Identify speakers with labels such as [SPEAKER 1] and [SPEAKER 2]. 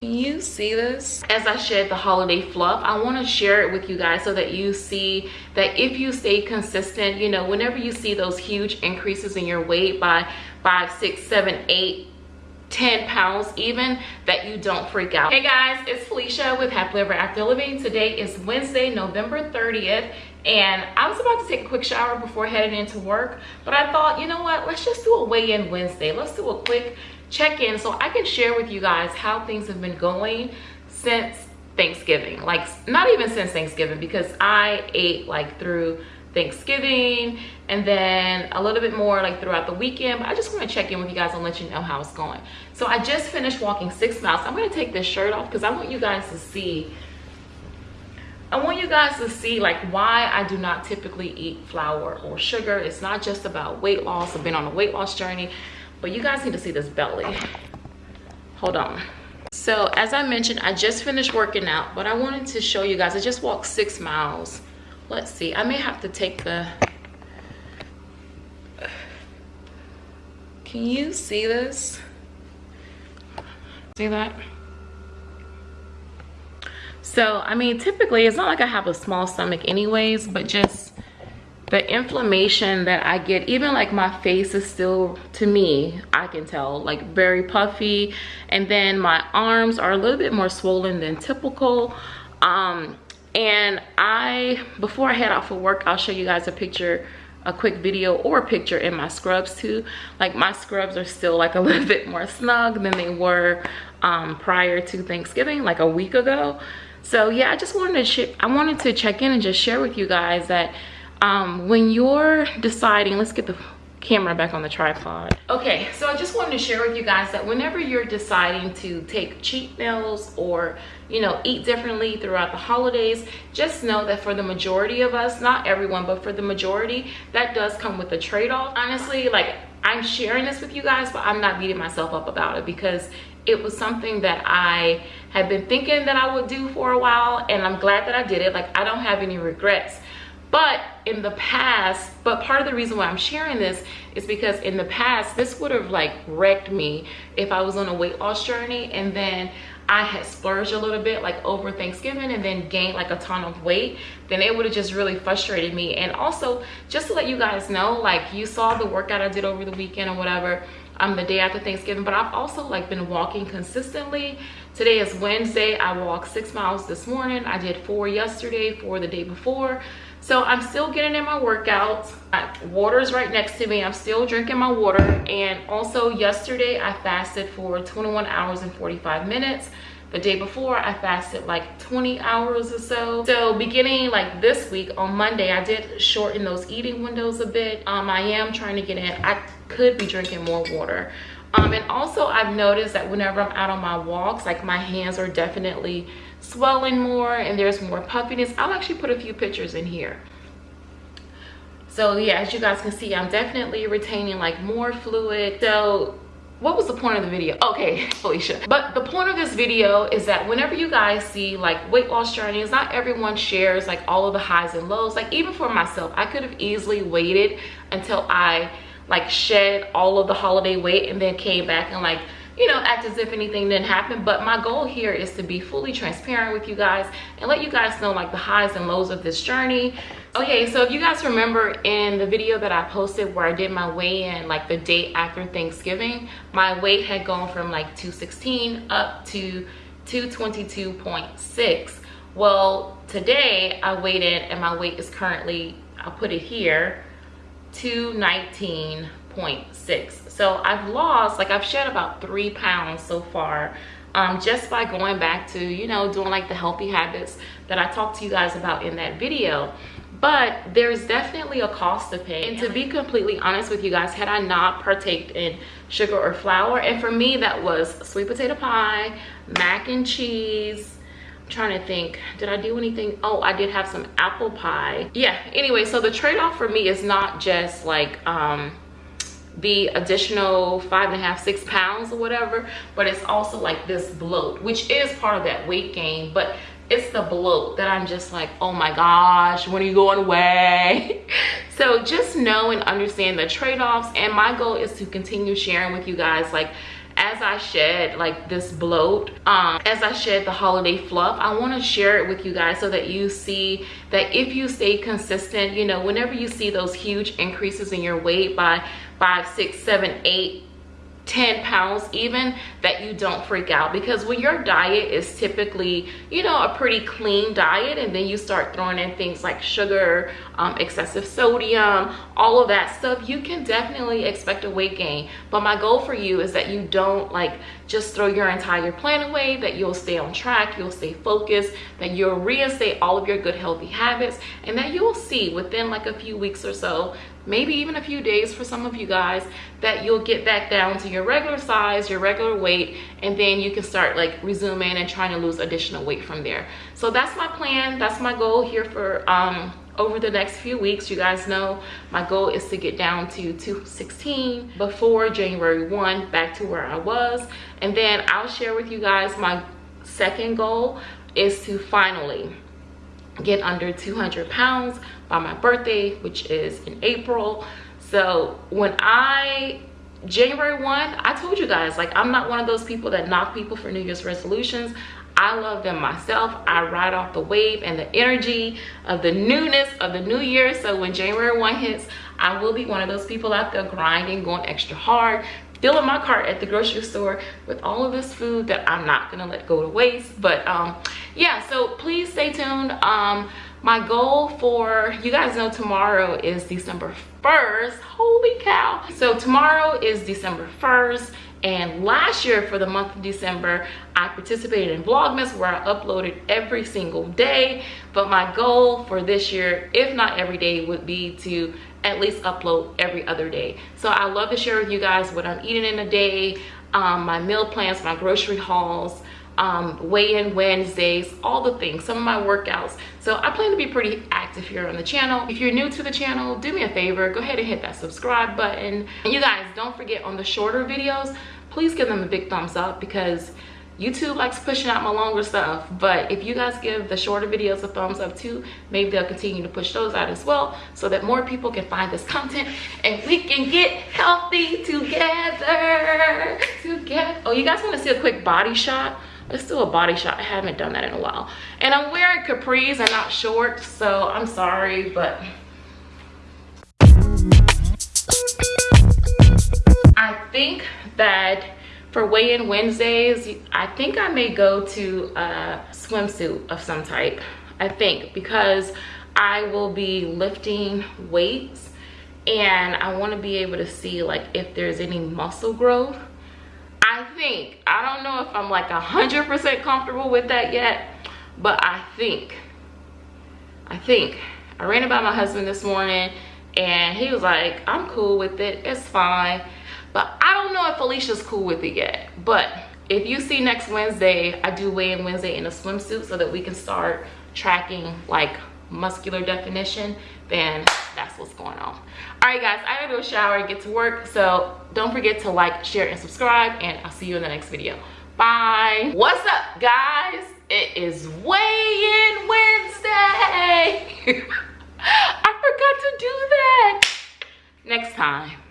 [SPEAKER 1] Can you see this? As I shed the holiday fluff, I want to share it with you guys so that you see that if you stay consistent, you know, whenever you see those huge increases in your weight by five, six, seven, eight, 10 pounds even that you don't freak out. Hey guys it's felicia with happily ever after living. Today is wednesday november 30th and i was about to take a quick shower before heading into work but i thought you know what? Let's just do a weigh-in wednesday. Let's do a quick check-in so i can share with you guys how things have been going since thanksgiving like not even since thanksgiving because i ate like through thanksgiving and then a little bit more like throughout the weekend but i just want to check in with you guys and let you know how it's going so i just finished walking six miles i'm going to take this shirt off because i want you guys to see I want you guys to see like why I do not typically eat flour or sugar. It's not just about weight loss. I've been on a weight loss journey but you guys need to see this belly. Hold on. So as i mentioned i just finished working out but i wanted to show you guys i just walked six miles. Let's see i may have to take the can you see this? See that? So i mean typically it's not like i have a small stomach anyways but just the inflammation that I get, even like my face is still, to me, I can tell, like very puffy. And then my arms are a little bit more swollen than typical. Um, and I, before I head out for work, I'll show you guys a picture, a quick video or a picture in my scrubs too. Like my scrubs are still like a little bit more snug than they were um, prior to Thanksgiving, like a week ago. So yeah, I just wanted to, I wanted to check in and just share with you guys that um, when you're deciding let's get the camera back on the tripod. Okay so i just wanted to share with you guys that whenever you're deciding to take cheat meals or you know eat differently throughout the holidays just know that for the majority of us not everyone but for the majority that does come with a trade-off. Honestly like i'm sharing this with you guys but i'm not beating myself up about it because it was something that i had been thinking that i would do for a while and i'm glad that i did it. Like i don't have any regrets but in the past but part of the reason why i'm sharing this is because in the past this would have like wrecked me if i was on a weight loss journey and then i had splurged a little bit like over thanksgiving and then gained like a ton of weight then it would have just really frustrated me. And also just to let you guys know like you saw the workout i did over the weekend or whatever um the day after thanksgiving but i've also like been walking consistently. Today is wednesday. I walked six miles this morning. I did four yesterday four the day before so i'm still getting in my workouts water is right next to me. I'm still drinking my water. And also yesterday i fasted for 21 hours and 45 minutes. The day before i fasted like 20 hours or so. So beginning like this week on monday i did shorten those eating windows a bit. Um i am trying to get in. I could be drinking more water. Um and also i've noticed that whenever i'm out on my walks like my hands are definitely swelling more and there's more puffiness. I'll actually put a few pictures in here. So yeah as you guys can see i'm definitely retaining like more fluid. So what was the point of the video? Okay felicia. But the point of this video is that whenever you guys see like weight loss journeys not everyone shares like all of the highs and lows. Like even for myself i could have easily waited until i like shed all of the holiday weight and then came back and like you know act as if anything didn't happen. But my goal here is to be fully transparent with you guys and let you guys know like the highs and lows of this journey. Okay so if you guys remember in the video that i posted where i did my weigh-in like the day after thanksgiving my weight had gone from like 216 up to 222.6 well today i weighed in and my weight is currently i'll put it here 219.6 so i've lost like i've shed about three pounds so far um, just by going back to you know doing like the healthy habits that i talked to you guys about in that video. But there's definitely a cost to pay. And to be completely honest with you guys had i not partaked in sugar or flour and for me that was sweet potato pie mac and cheese. I'm trying to think did i do anything? Oh i did have some apple pie. Yeah anyway so the trade-off for me is not just like um the additional five and a half six pounds or whatever but it's also like this bloat which is part of that weight gain but it's the bloat that i'm just like oh my gosh when are you going away? So just know and understand the trade-offs and my goal is to continue sharing with you guys like as I shed like this bloat, um, as I shed the holiday fluff, I want to share it with you guys so that you see that if you stay consistent, you know, whenever you see those huge increases in your weight by five, six, seven, eight, 10 pounds even that you don't freak out. Because when your diet is typically you know a pretty clean diet and then you start throwing in things like sugar um, excessive sodium all of that stuff you can definitely expect a weight gain. But my goal for you is that you don't like just throw your entire plan away that you'll stay on track you'll stay focused that you'll reinstate all of your good healthy habits and that you'll see within like a few weeks or so maybe even a few days for some of you guys that you'll get back down to your regular size your regular weight and then you can start like resuming and trying to lose additional weight from there. So that's my plan. That's my goal here for um over the next few weeks. You guys know my goal is to get down to 216 before january 1 back to where i was. And then i'll share with you guys my second goal is to finally get under 200 pounds by my birthday which is in april so when i january 1 i told you guys like i'm not one of those people that knock people for new year's resolutions I love them myself. I ride off the wave and the energy of the newness of the new year. So when January 1 hits, I will be one of those people out there grinding, going extra hard, filling my cart at the grocery store with all of this food that I'm not gonna let go to waste. But um, yeah, so please stay tuned. Um, my goal for, you guys know tomorrow is December 1st. Holy cow. So tomorrow is December 1st and last year for the month of December, I participated in Vlogmas where I uploaded every single day. But my goal for this year, if not every day, would be to at least upload every other day. So I love to share with you guys what I'm eating in a day, um, my meal plans, my grocery hauls, um, weigh-in Wednesdays, all the things, some of my workouts. So I plan to be pretty active here on the channel. If you're new to the channel, do me a favor, go ahead and hit that subscribe button. And you guys, don't forget on the shorter videos, please give them a big thumbs up because YouTube likes pushing out my longer stuff, but if you guys give the shorter videos a thumbs up too, maybe they'll continue to push those out as well so that more people can find this content and we can get healthy together. Together. Oh, you guys want to see a quick body shot? Let's do a body shot. I haven't done that in a while. And I'm wearing capris and not shorts, so I'm sorry, but... I think that for weigh-in Wednesdays, I think I may go to a swimsuit of some type. I think because I will be lifting weights and I want to be able to see like if there's any muscle growth think, I don't know if I'm like a 100% comfortable with that yet, but I think, I think, I ran about my husband this morning and he was like, I'm cool with it, it's fine. But I don't know if felicia's cool with it yet. But if you see next Wednesday, I do weigh in Wednesday in a swimsuit so that we can start tracking like muscular definition, then that's what's going on. All right, guys, I gotta go shower and get to work. So don't forget to like, share, and subscribe, and I'll see you in the next video. Bye. What's up, guys? It is weigh-in Wednesday. I forgot to do that. Next time.